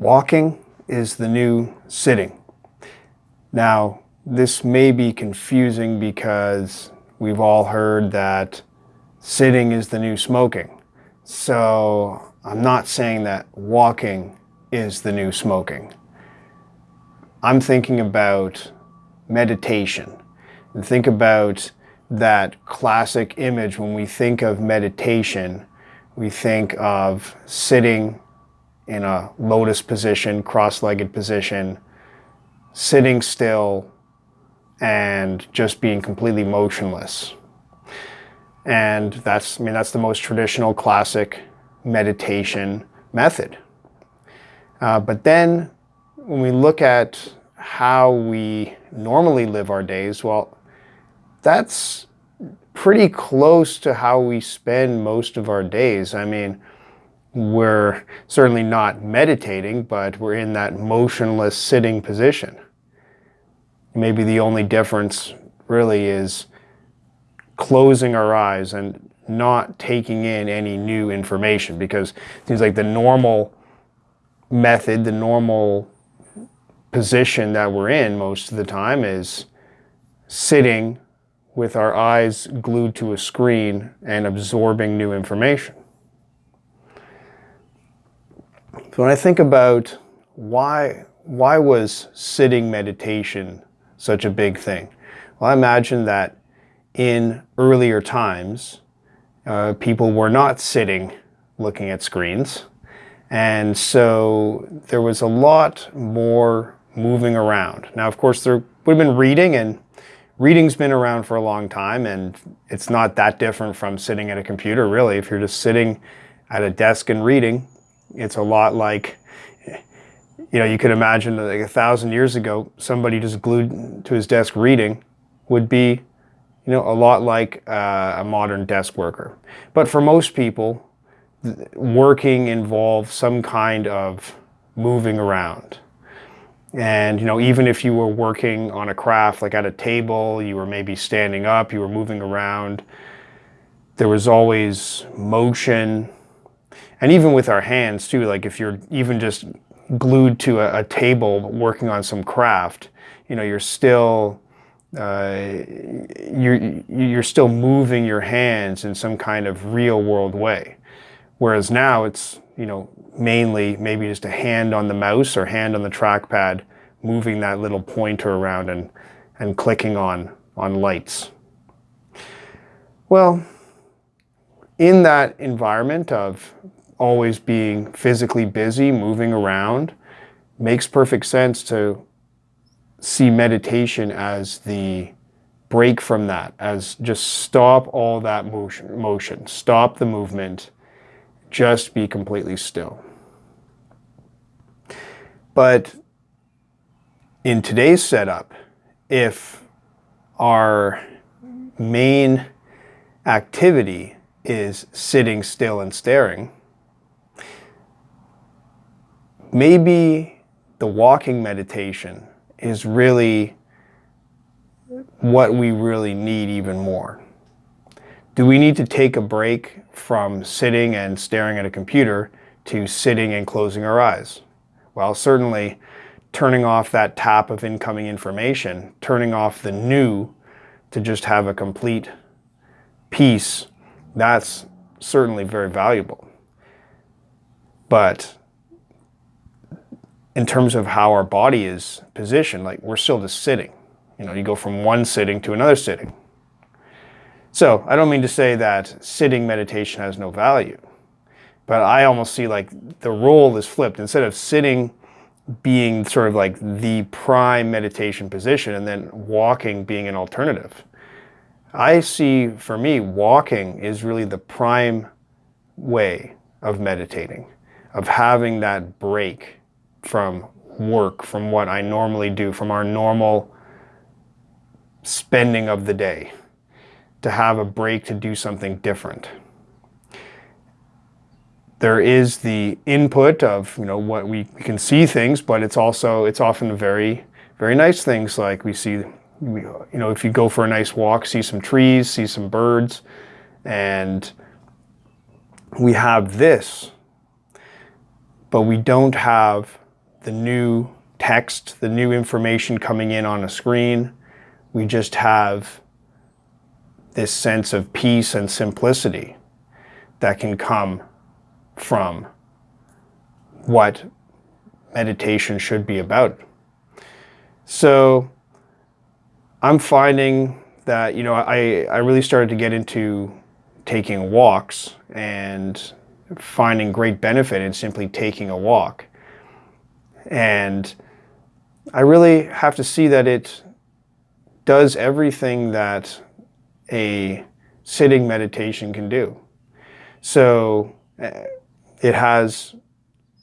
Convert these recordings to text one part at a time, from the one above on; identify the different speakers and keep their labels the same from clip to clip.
Speaker 1: walking is the new sitting. Now, this may be confusing because we've all heard that sitting is the new smoking. So I'm not saying that walking is the new smoking. I'm thinking about meditation and think about that classic image when we think of meditation, we think of sitting in a lotus position, cross-legged position, sitting still and just being completely motionless. And that's, I mean, that's the most traditional classic meditation method. Uh, but then when we look at how we normally live our days, well, that's pretty close to how we spend most of our days. I mean, we're certainly not meditating, but we're in that motionless sitting position. Maybe the only difference really is closing our eyes and not taking in any new information because it seems like the normal method, the normal position that we're in most of the time is sitting with our eyes glued to a screen and absorbing new information. So when I think about why, why was sitting meditation such a big thing? Well, I imagine that in earlier times, uh, people were not sitting looking at screens. And so there was a lot more moving around. Now, of course, there would have been reading and reading's been around for a long time and it's not that different from sitting at a computer, really. If you're just sitting at a desk and reading, it's a lot like, you know, you could imagine like a thousand years ago, somebody just glued to his desk reading would be, you know, a lot like uh, a modern desk worker. But for most people, working involves some kind of moving around. And, you know, even if you were working on a craft, like at a table, you were maybe standing up, you were moving around, there was always motion. And even with our hands too, like if you're even just glued to a, a table working on some craft, you know, you're still, uh, you're, you're still moving your hands in some kind of real world way. Whereas now it's, you know, mainly maybe just a hand on the mouse or hand on the trackpad, moving that little pointer around and, and clicking on, on lights. Well, in that environment of always being physically busy, moving around, makes perfect sense to see meditation as the break from that, as just stop all that motion, motion, stop the movement, just be completely still. But in today's setup, if our main activity is sitting still and staring, maybe the walking meditation is really what we really need even more. Do we need to take a break from sitting and staring at a computer to sitting and closing our eyes? Well, certainly turning off that tap of incoming information, turning off the new to just have a complete peace, that's certainly very valuable. But in terms of how our body is positioned, like we're still just sitting. You know, you go from one sitting to another sitting. So I don't mean to say that sitting meditation has no value, but I almost see like the role is flipped. Instead of sitting being sort of like the prime meditation position and then walking being an alternative. I see, for me, walking is really the prime way of meditating, of having that break from work, from what I normally do, from our normal spending of the day, to have a break to do something different. There is the input of you know what we, we can see things, but it's also it's often very very nice things like we see you know if you go for a nice walk, see some trees, see some birds, and we have this, but we don't have the new text, the new information coming in on a screen. We just have this sense of peace and simplicity that can come from what meditation should be about. So I'm finding that, you know, I, I really started to get into taking walks and finding great benefit in simply taking a walk. And I really have to see that it does everything that a sitting meditation can do. So eh, it has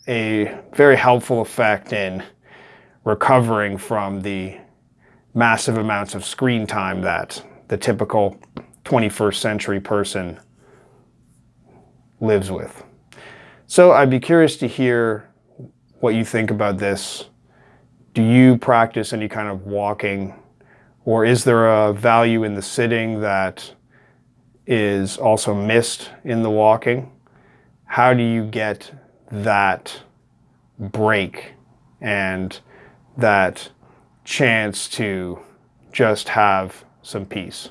Speaker 1: a very helpful effect in recovering from the massive amounts of screen time that the typical 21st century person lives with. So I'd be curious to hear what you think about this. Do you practice any kind of walking or is there a value in the sitting that is also missed in the walking? How do you get that break and that chance to just have some peace?